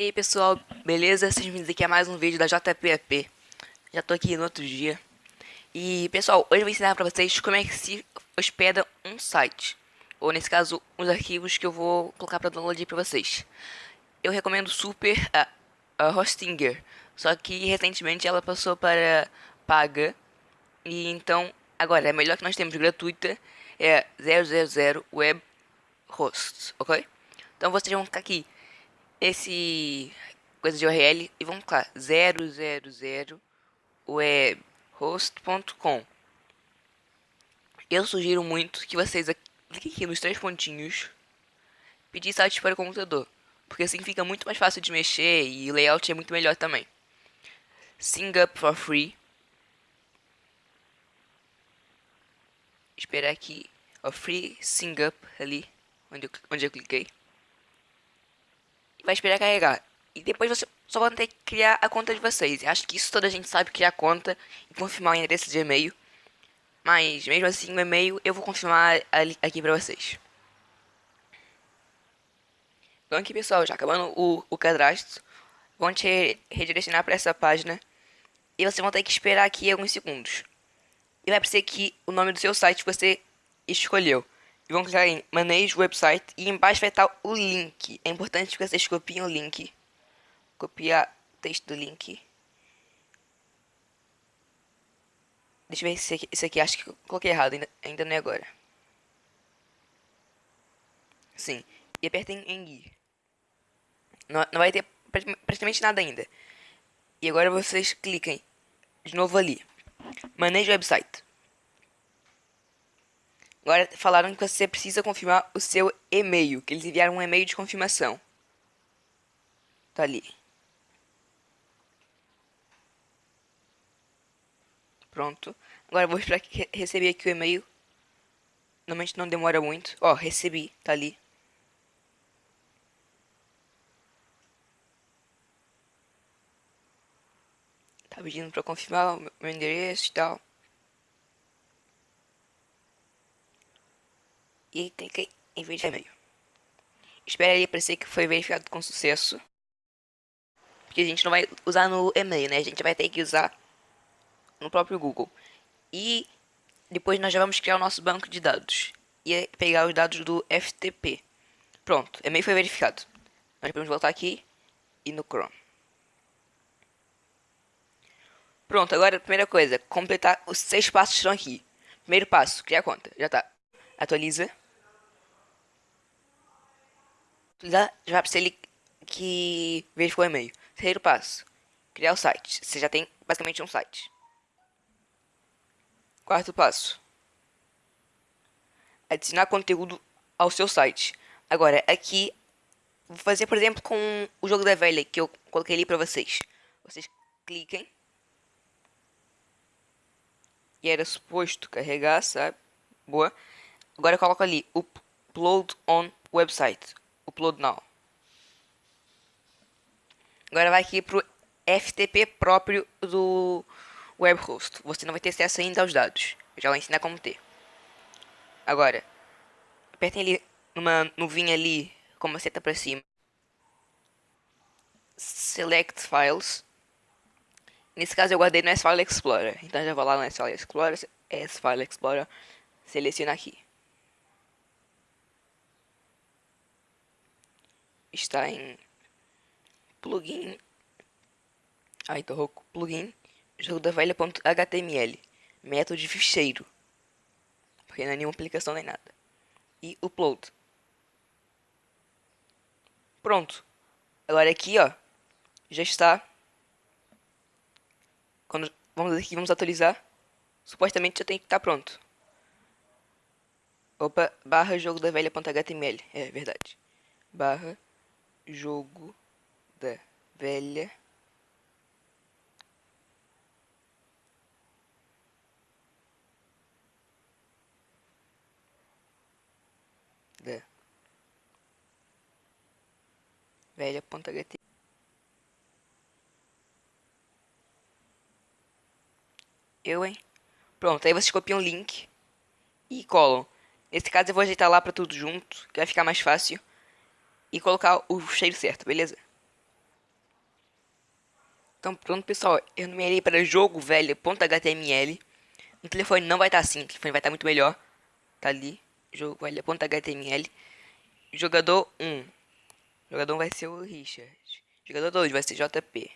E aí pessoal, beleza? Sejam bem-vindos aqui a mais um vídeo da JPEP Já tô aqui no outro dia. E pessoal, hoje eu vou ensinar pra vocês como é que se hospeda um site. Ou nesse caso, uns arquivos que eu vou colocar pra download pra vocês. Eu recomendo super a, a Hostinger. Só que recentemente ela passou para paga. E então, agora, a melhor que nós temos gratuita é 000 Web Hosts, ok? Então vocês vão ficar aqui esse coisa de URL e vamos lá, 000 webhost.com. Eu sugiro muito que vocês cliquem aqui nos três pontinhos, pedir site para o computador, porque assim fica muito mais fácil de mexer e o layout é muito melhor também. Sing up for free. Esperar aqui, o free sing up ali, onde eu, onde eu cliquei vai esperar carregar. E depois você só vai ter que criar a conta de vocês. Acho que isso toda a gente sabe criar conta e confirmar o endereço de e-mail. Mas mesmo assim o e-mail eu vou confirmar aqui pra vocês. Então aqui pessoal, já acabando o, o cadastro, vão te redirecionar para essa página. E vocês vão ter que esperar aqui alguns segundos. E vai aparecer aqui o nome do seu site que você escolheu e vão clicar em Manage Website e embaixo vai estar o link. É importante que vocês copiem o link. Copiar o texto do link. Deixa eu ver se esse aqui, acho que coloquei errado, ainda, ainda não é agora. Sim, e apertem em ir. Não, não vai ter praticamente nada ainda. E agora vocês cliquem de novo ali. Manage Website. Agora falaram que você precisa confirmar o seu e-mail, que eles enviaram um e-mail de confirmação. Tá ali. Pronto. Agora vou esperar que receber aqui o e-mail. Normalmente não demora muito. Ó, recebi, tá ali. Tá pedindo pra confirmar o meu endereço e tal. E cliquei em vídeo e-mail. Espere aí aparecer que foi verificado com sucesso. Porque a gente não vai usar no e-mail, né? A gente vai ter que usar no próprio Google. E depois nós já vamos criar o nosso banco de dados. E pegar os dados do FTP. Pronto, e-mail foi verificado. Nós podemos voltar aqui e no Chrome. Pronto, agora a primeira coisa, completar os seis passos que estão aqui. Primeiro passo, criar conta. Já tá. Atualiza já vai para ele que verificou o e-mail. Terceiro passo, criar o site. Você já tem basicamente um site. Quarto passo, adicionar conteúdo ao seu site. Agora, aqui, vou fazer, por exemplo, com o jogo da velha que eu coloquei ali para vocês. Vocês cliquem. E era suposto carregar, sabe? Boa. Agora eu coloco ali, upload on website upload now. Agora vai aqui pro FTP próprio do web host. Você não vai ter acesso ainda aos dados. Eu já vou ensinar como ter. Agora, apertem ali numa nuvinha ali, com uma seta para cima. Select Files. Nesse caso eu guardei no S-File Explorer. Então já vou lá no S-File Explorer, S-File Explorer, selecionar aqui. Está em plugin. Tô rouco. Plugin jogo da velha.html. Método de ficheiro. Porque não é nenhuma aplicação nem nada. E upload. Pronto. Agora aqui, ó. Já está. Quando vamos aqui, vamos atualizar. Supostamente já tem que estar pronto. Opa, barra jogo da velha.html. É verdade. Barra jogo da velha da velha.ht Eu, hein? Pronto, aí vocês copiam o link e colam. Nesse caso eu vou ajeitar lá pra tudo junto, que vai ficar mais fácil e colocar o cheiro certo, beleza? Então pronto pessoal, eu numerei para jogo velho.html. No telefone não vai estar tá assim, o telefone vai estar tá muito melhor. Tá ali, jogo velho.html. Jogador 1. Jogador 1 vai ser o Richard. Jogador 2 vai ser JP.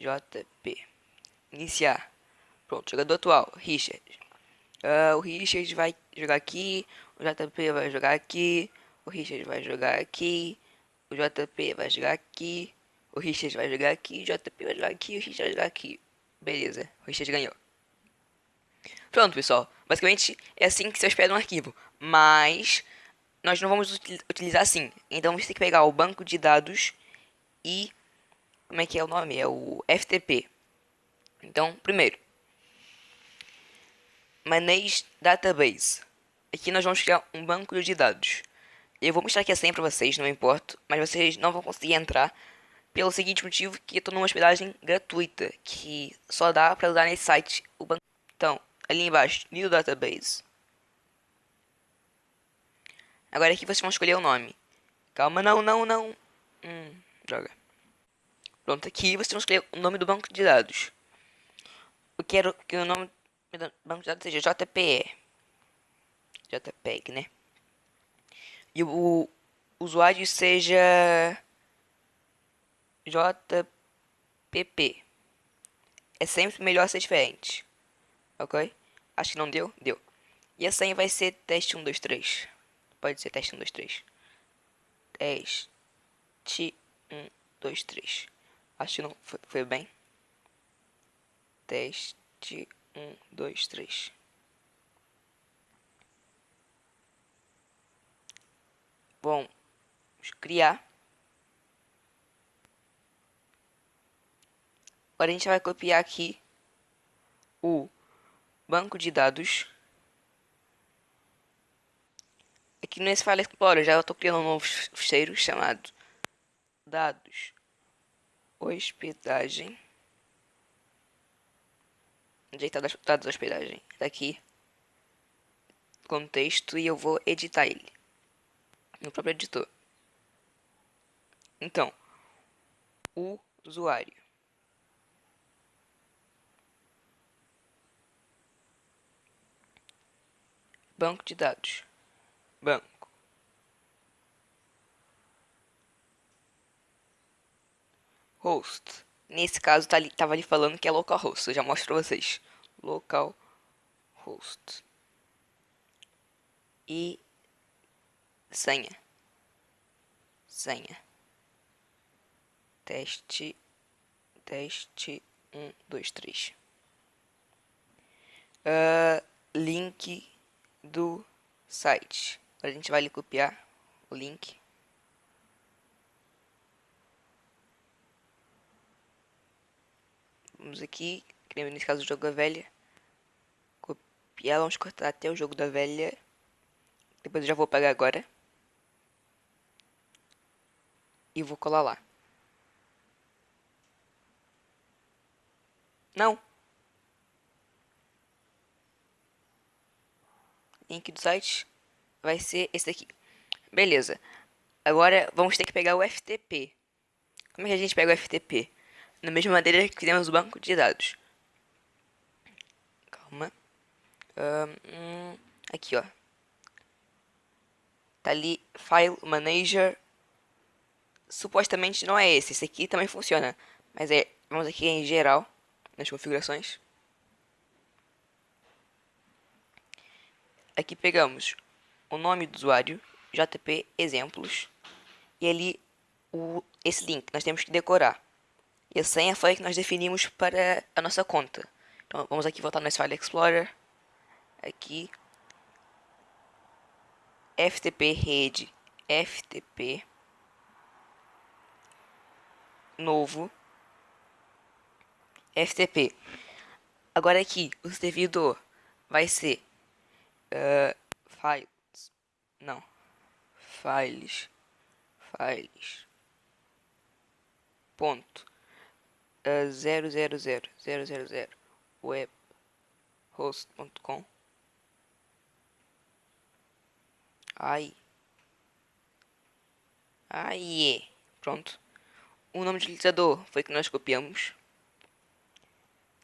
JP. Iniciar. Pronto, jogador atual, Richard. Uh, o Richard vai jogar aqui, o JP vai jogar aqui, o Richard vai jogar aqui, o JP vai jogar aqui, o Richard vai jogar aqui, o JP vai jogar aqui, o Richard vai jogar aqui. Beleza, o Richard ganhou. Pronto, pessoal. Basicamente é assim que se hospeda um arquivo. Mas nós não vamos utilizar assim. Então você tem que pegar o banco de dados e... Como é que é o nome? É o FTP. Então, primeiro. Manage Database. Aqui nós vamos criar um banco de dados. Eu vou mostrar aqui a senha para vocês, não importa. Mas vocês não vão conseguir entrar pelo seguinte motivo que eu estou numa hospedagem gratuita, que só dá para usar nesse site o banco. Então, ali embaixo, New Database. Agora aqui vocês vão escolher o nome. Calma, não, não, não. Hum, droga. Pronto, aqui vocês vão escolher o nome do banco de dados. Eu quero que o nome do banco de dados seja JPE. JPEG, né? E o usuário seja JPP. É sempre melhor ser diferente. Ok? Acho que não deu? Deu. E a senha vai ser teste 1, 2, 3. Pode ser teste 1, 2, 3. Teste 1, 2, 3. Acho que não foi, foi bem. Teste 1, 2, 3. Bom, vamos criar. Agora a gente vai copiar aqui o banco de dados. Aqui nesse File Explorer já estou criando um novo ficheiro chamado dados hospedagem. Onde está dados hospedagem? Está aqui. Contexto e eu vou editar ele no próprio editor. Então, o usuário Banco de dados. Banco. Host. Nesse caso, tá ali, tava ali falando que é localhost. Eu já mostro pra vocês. Localhost. E senha. Senha. Teste. Teste. Um, dois, três. Uh, link do site. a gente vai copiar o link. Vamos aqui, nesse caso o jogo da velha. Copiar, vamos cortar até o jogo da velha. Depois eu já vou pegar agora. E vou colar lá. Não. link do site vai ser esse daqui. Beleza. Agora vamos ter que pegar o FTP. Como é que a gente pega o FTP? Da mesma maneira que fizemos o banco de dados. Calma. Um, aqui, ó. Tá ali, File Manager. Supostamente não é esse. Esse aqui também funciona. Mas é, vamos aqui em geral, nas configurações. Aqui pegamos o nome do usuário, JP exemplos, e ali o, esse link nós temos que decorar. E a senha foi a que nós definimos para a nossa conta. Então vamos aqui voltar no File Explorer, aqui, FTP rede, FTP, novo, FTP. Agora aqui, o servidor vai ser uh, files, não, files, files, ponto, uh, zero, zero, zero, zero, zero, zero, web, host.com, aí, aí, pronto, o nome de utilizador foi que nós copiamos.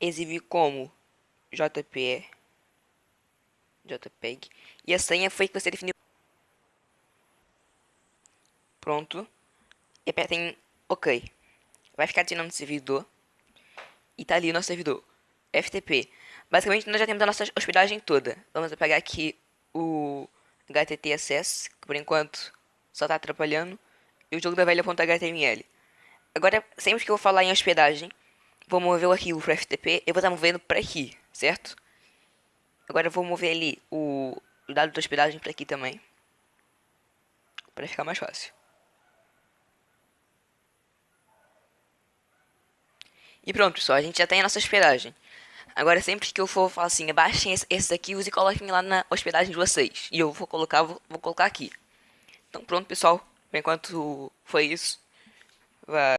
Exibir como JPE. JPEG. E a senha foi que você definiu. Pronto. E apertem OK. Vai ficar adicionando no servidor. E tá ali o nosso servidor. FTP. Basicamente, nós já temos a nossa hospedagem toda. Vamos pegar aqui o HTT Access, que por enquanto só tá atrapalhando. E o jogo da velha.html. Agora, sempre que eu falar em hospedagem, vou mover o arquivo para FTP, eu vou estar movendo para aqui, certo? Agora eu vou mover ali o, dado da hospedagem para aqui também. Para ficar mais fácil. E pronto, pessoal, a gente já tem a nossa hospedagem. Agora, sempre que eu for falar assim, baixem esses arquivos e coloquem lá na hospedagem de vocês. E eu vou colocar, vou, vou colocar aqui. Então pronto, pessoal. Enquanto foi isso. Vai.